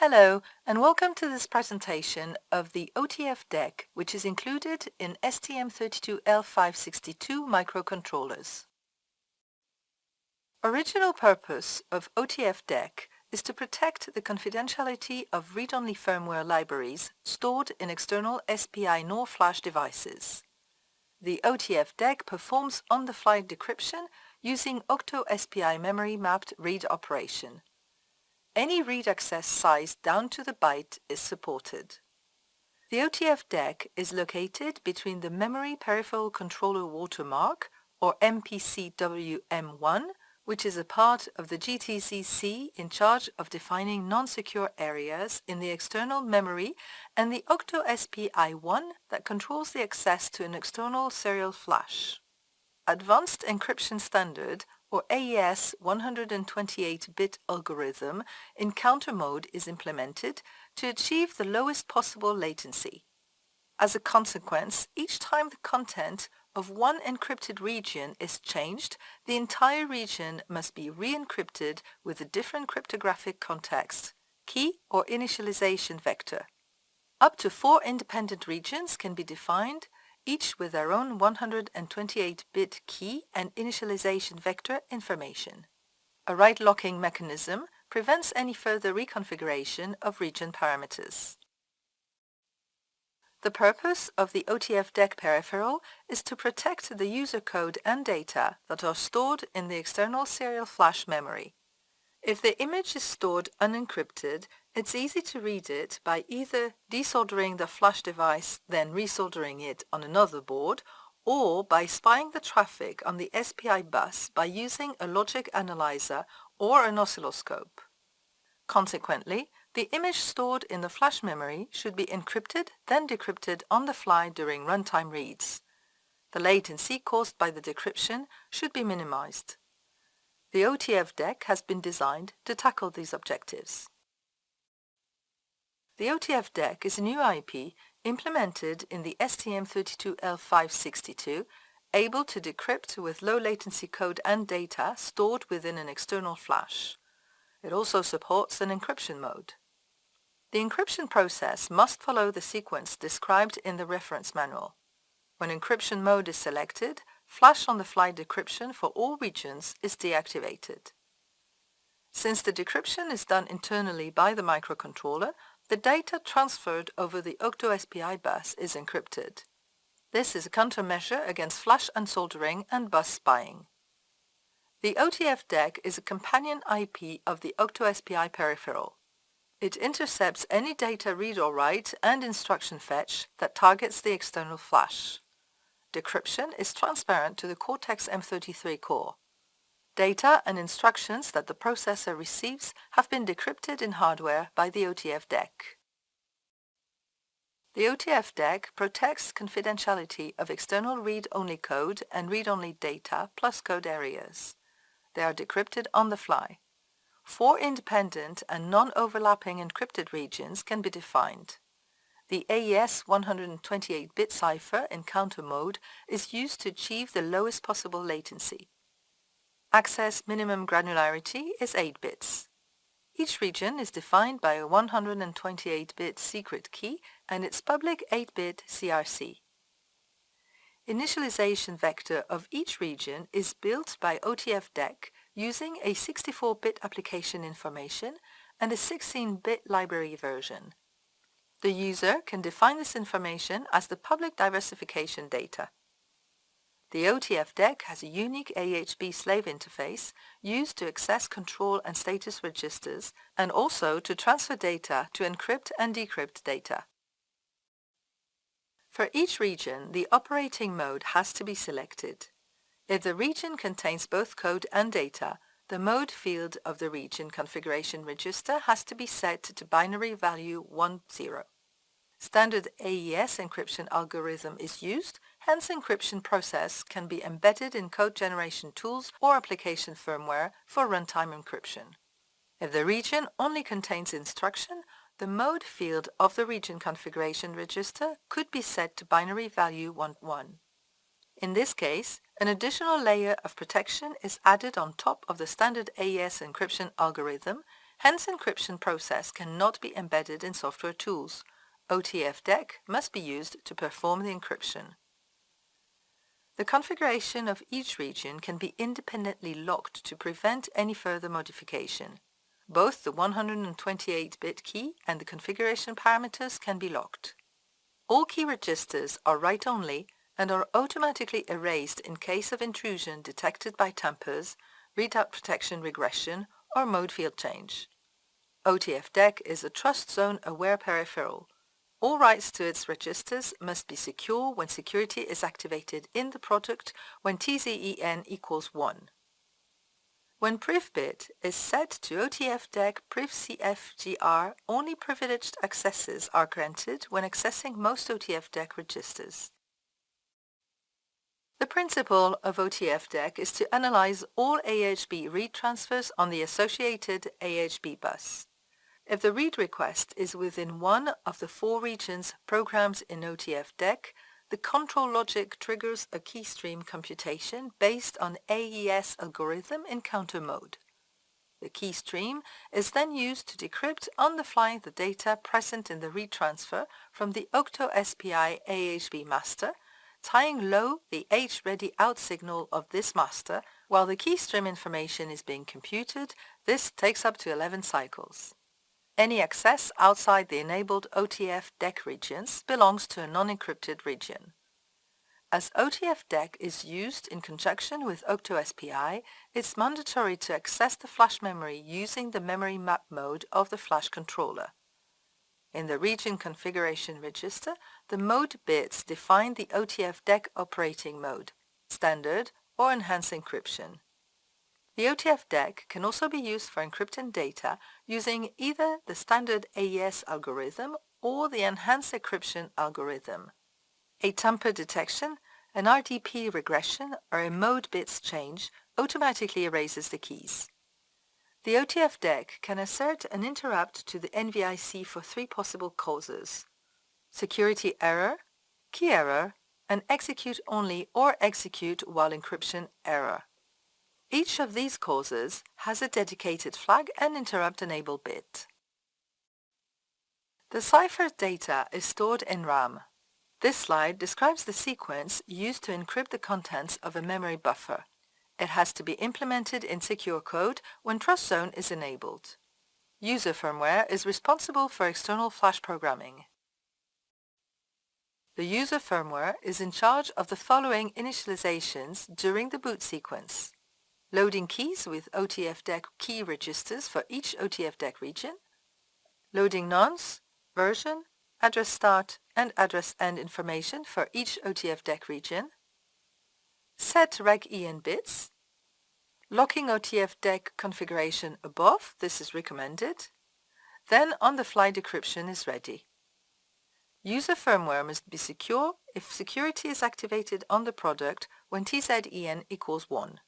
Hello, and welcome to this presentation of the OTF DEC, which is included in STM32L562 microcontrollers. Original purpose of OTF DEC is to protect the confidentiality of read-only firmware libraries stored in external SPI NOR flash devices. The OTF DEC performs on-the-fly decryption using Octo-SPI memory mapped read operation. Any read access size down to the byte is supported. The OTF DEC is located between the Memory Peripheral Controller Watermark, or MPCWM1, which is a part of the GTZC in charge of defining non-secure areas in the external memory and the Octo-SPI1 that controls the access to an external serial flash. Advanced Encryption Standard or AES 128-bit algorithm in counter mode is implemented to achieve the lowest possible latency. As a consequence, each time the content of one encrypted region is changed, the entire region must be re-encrypted with a different cryptographic context, key or initialization vector. Up to four independent regions can be defined each with their own 128-bit key and initialization vector information. A write locking mechanism prevents any further reconfiguration of region parameters. The purpose of the OTF DEC peripheral is to protect the user code and data that are stored in the external serial flash memory. If the image is stored unencrypted, it's easy to read it by either desoldering the flash device, then resoldering it on another board, or by spying the traffic on the SPI bus by using a logic analyzer or an oscilloscope. Consequently, the image stored in the flash memory should be encrypted, then decrypted on the fly during runtime reads. The latency caused by the decryption should be minimized. The OTF DEC has been designed to tackle these objectives. The OTF DEC is a new IP implemented in the STM32L562 able to decrypt with low latency code and data stored within an external flash. It also supports an encryption mode. The encryption process must follow the sequence described in the reference manual. When encryption mode is selected, flash-on-the-fly decryption for all regions is deactivated. Since the decryption is done internally by the microcontroller, the data transferred over the Octo-SPI bus is encrypted. This is a countermeasure against flash unsoldering and bus spying. The OTF DEC is a companion IP of the Octo-SPI peripheral. It intercepts any data read or write and instruction fetch that targets the external flash. Decryption is transparent to the Cortex-M33 core. Data and instructions that the processor receives have been decrypted in hardware by the OTF DEC. The OTF DEC protects confidentiality of external read-only code and read-only data plus code areas. They are decrypted on the fly. Four independent and non-overlapping encrypted regions can be defined. The AES 128-bit cipher in counter mode is used to achieve the lowest possible latency. Access minimum granularity is 8 bits. Each region is defined by a 128-bit secret key and its public 8-bit CRC. Initialization vector of each region is built by OTF DEC using a 64-bit application information and a 16-bit library version. The user can define this information as the public diversification data. The OTF DEC has a unique AHB slave interface used to access control and status registers and also to transfer data to encrypt and decrypt data. For each region, the operating mode has to be selected. If the region contains both code and data, the mode field of the region configuration register has to be set to binary value 10. Standard AES encryption algorithm is used Hence encryption process can be embedded in code generation tools or application firmware for runtime encryption. If the region only contains instruction, the mode field of the region configuration register could be set to binary value 11. In this case, an additional layer of protection is added on top of the standard AES encryption algorithm, hence encryption process cannot be embedded in software tools. OTF-DEC must be used to perform the encryption. The configuration of each region can be independently locked to prevent any further modification. Both the 128-bit key and the configuration parameters can be locked. All key registers are write-only and are automatically erased in case of intrusion detected by tampers, readout protection regression, or mode field change. OTF-DEC is a trust zone aware peripheral all writes to its registers must be secure when security is activated in the product when TZEN equals 1. When PrivBit is set to OTF-DEC PrivCFGR, only privileged accesses are granted when accessing most OTF-DEC registers. The principle of OTF-DEC is to analyze all AHB read transfers on the associated AHB bus. If the read request is within one of the four regions programs in OTF-DEC, the control logic triggers a keystream computation based on AES algorithm in counter mode. The keystream is then used to decrypt on the fly the data present in the read transfer from the Octo SPI AHB master, tying low the H-ready out signal of this master while the keystream information is being computed. This takes up to 11 cycles. Any access outside the enabled OTF DEC regions belongs to a non-encrypted region. As OTF DEC is used in conjunction with OctoSPI, it's mandatory to access the flash memory using the memory map mode of the flash controller. In the region configuration register, the mode bits define the OTF DEC operating mode, standard or enhanced encryption. The OTF-DEC can also be used for encrypting data using either the standard AES algorithm or the enhanced encryption algorithm. A tamper detection, an RDP regression, or a mode bits change automatically erases the keys. The OTF-DEC can assert an interrupt to the NVIC for three possible causes. Security error, key error, and execute only or execute while encryption error. Each of these causes has a dedicated flag and interrupt enable bit. The cipher data is stored in RAM. This slide describes the sequence used to encrypt the contents of a memory buffer. It has to be implemented in secure code when Trust Zone is enabled. User firmware is responsible for external flash programming. The user firmware is in charge of the following initializations during the boot sequence loading keys with OTF-DEC key registers for each OTF-DEC region, loading nonce, version, address start and address end information for each OTF-DEC region, set reg-en bits, locking OTF-DEC configuration above, this is recommended, then on-the-fly decryption is ready. User firmware must be secure if security is activated on the product when TZEN equals 1.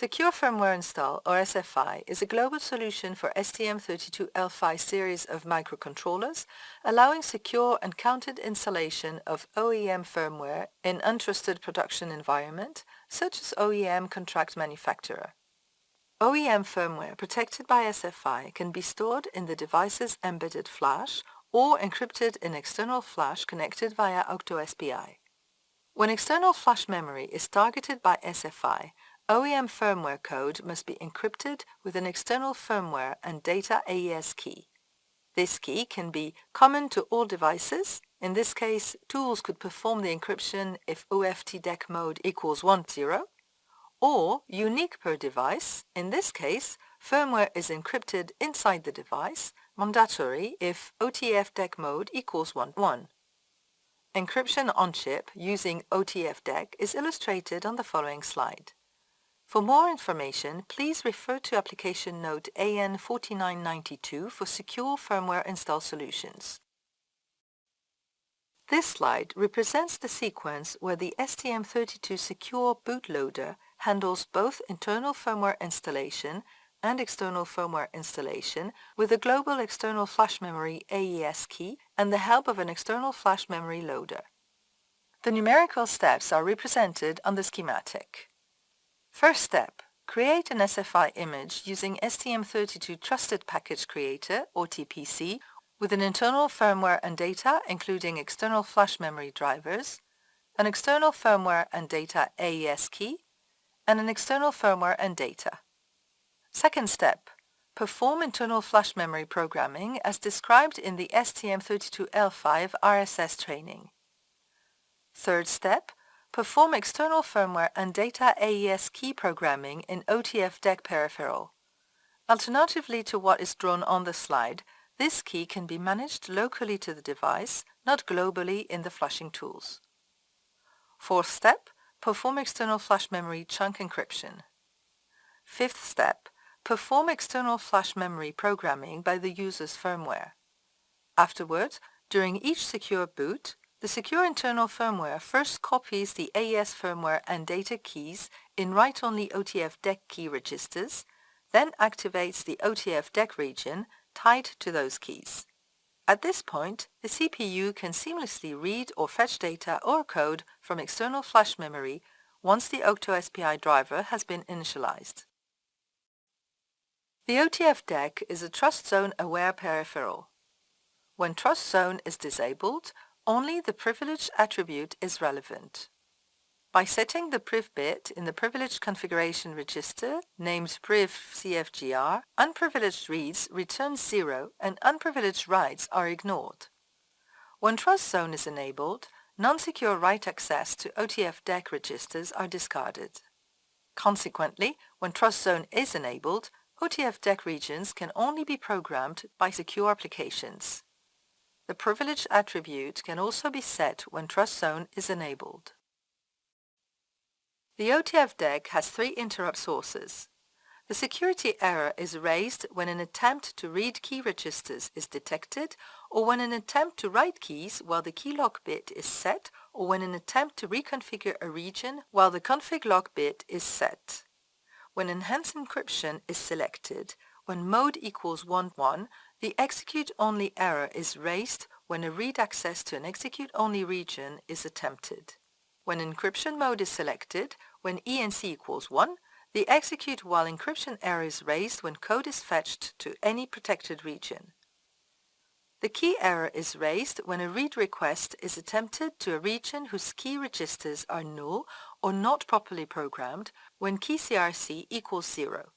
Secure Firmware Install, or SFI, is a global solution for STM32L5 series of microcontrollers, allowing secure and counted installation of OEM firmware in untrusted production environment, such as OEM contract manufacturer. OEM firmware protected by SFI can be stored in the device's embedded flash or encrypted in external flash connected via OctoSPI. When external flash memory is targeted by SFI, OEM firmware code must be encrypted with an external firmware and data AES key. This key can be common to all devices. In this case, tools could perform the encryption if OFT-DEC mode equals 10, or unique per device. In this case, firmware is encrypted inside the device, mandatory if OTF-DEC mode equals 11. Encryption on chip using OTF-DEC is illustrated on the following slide. For more information, please refer to application note AN4992 for secure firmware install solutions. This slide represents the sequence where the STM32 Secure bootloader handles both internal firmware installation and external firmware installation with a global external flash memory AES key and the help of an external flash memory loader. The numerical steps are represented on the schematic. First step, create an SFI image using STM32 Trusted Package Creator, or TPC, with an internal firmware and data, including external flash memory drivers, an external firmware and data AES key, and an external firmware and data. Second step, perform internal flash memory programming as described in the STM32L5 RSS training. Third step, perform external firmware and data AES key programming in OTF DEC peripheral. Alternatively to what is drawn on the slide, this key can be managed locally to the device, not globally in the flashing tools. Fourth step, perform external flash memory chunk encryption. Fifth step, perform external flash memory programming by the user's firmware. Afterwards, during each secure boot, the secure internal firmware first copies the AES firmware and data keys in write-only OTF DEC key registers, then activates the OTF DEC region tied to those keys. At this point, the CPU can seamlessly read or fetch data or code from external flash memory once the OCTO-SPI driver has been initialized. The OTF DEC is a Trust Zone aware peripheral. When Trust Zone is disabled, only the privilege attribute is relevant. By setting the priv bit in the privileged configuration register named priv CFGR, unprivileged reads return 0 and unprivileged writes are ignored. When trust zone is enabled, non-secure write access to OTF DEC registers are discarded. Consequently, when trust zone is enabled, OTF DEC regions can only be programmed by secure applications. The privilege attribute can also be set when Trust Zone is enabled. The OTF DEC has three interrupt sources. The security error is raised when an attempt to read key registers is detected or when an attempt to write keys while the key lock bit is set or when an attempt to reconfigure a region while the config lock bit is set. When enhanced encryption is selected, when mode equals 1, 1, the execute-only error is raised when a read access to an execute-only region is attempted. When encryption mode is selected, when ENC equals 1, the execute while encryption error is raised when code is fetched to any protected region. The key error is raised when a read request is attempted to a region whose key registers are null or not properly programmed when key CRC equals 0.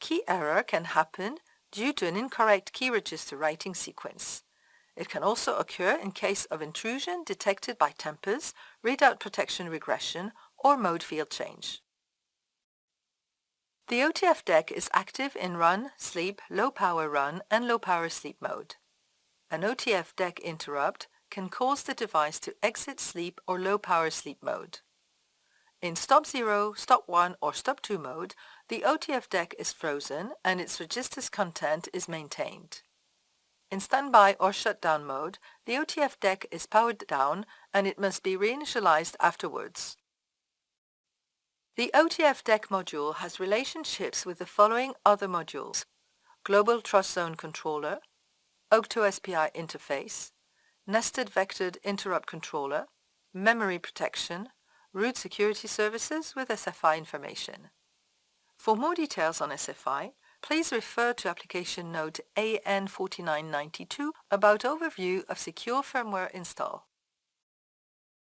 Key error can happen due to an incorrect key register writing sequence. It can also occur in case of intrusion detected by tampers, readout protection regression, or mode field change. The OTF DEC is active in run, sleep, low power run, and low power sleep mode. An OTF DEC interrupt can cause the device to exit sleep or low power sleep mode. In stop 0, stop 1 or stop 2 mode, the OTF DEC is frozen and its register's content is maintained. In standby or shutdown mode, the OTF DEC is powered down and it must be reinitialized afterwards. The OTF DEC module has relationships with the following other modules. Global Trust Zone Controller, OCTO-SPI interface, Nested Vectored Interrupt Controller, Memory Protection, root security services with SFI information. For more details on SFI, please refer to application note AN4992 about overview of secure firmware install.